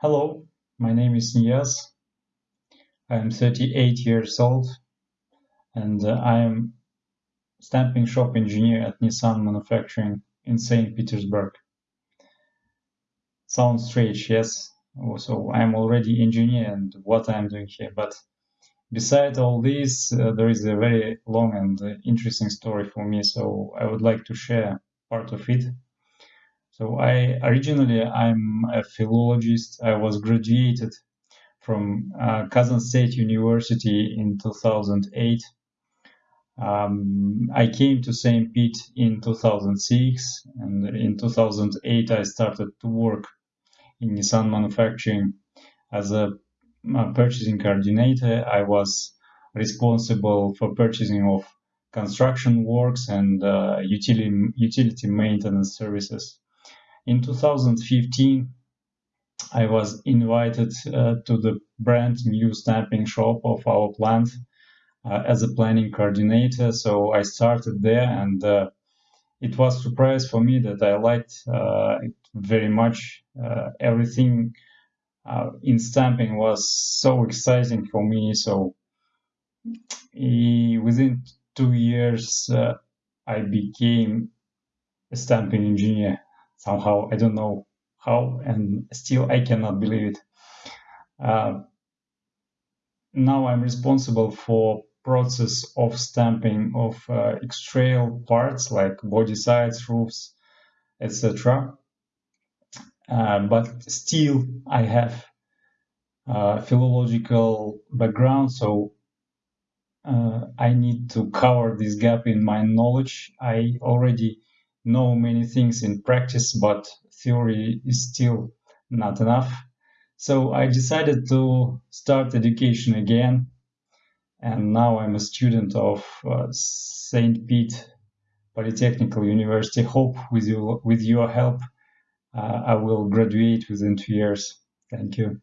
Hello, my name is Nias. I am 38 years old and uh, I am stamping shop engineer at Nissan Manufacturing in St. Petersburg. Sounds strange, yes. So I'm already engineer and what I'm doing here. But beside all this, uh, there is a very long and uh, interesting story for me. So I would like to share part of it. So I originally I'm a philologist. I was graduated from uh, Kazan State University in 2008. Um, I came to St. Pete in 2006, and in 2008 I started to work in Nissan manufacturing as a, a purchasing coordinator. I was responsible for purchasing of construction works and uh, utility utility maintenance services. In 2015, I was invited uh, to the brand new stamping shop of our plant uh, as a planning coordinator. So I started there, and uh, it was surprise for me that I liked uh, it very much. Uh, everything uh, in stamping was so exciting for me. So within two years, I became a stamping engineer somehow. I don't know how, and still I cannot believe it. Uh, now I'm responsible for process of stamping of uh, parts like body sides, roofs, etc. Uh, but still, I have uh, philological background, so uh, I need to cover this gap in my knowledge. I already know many things in practice, but theory is still not enough. So I decided to start education again. And now I'm a student of uh, St. Pete Polytechnical University. Hope with you, with your help, uh, I will graduate within two years. Thank you.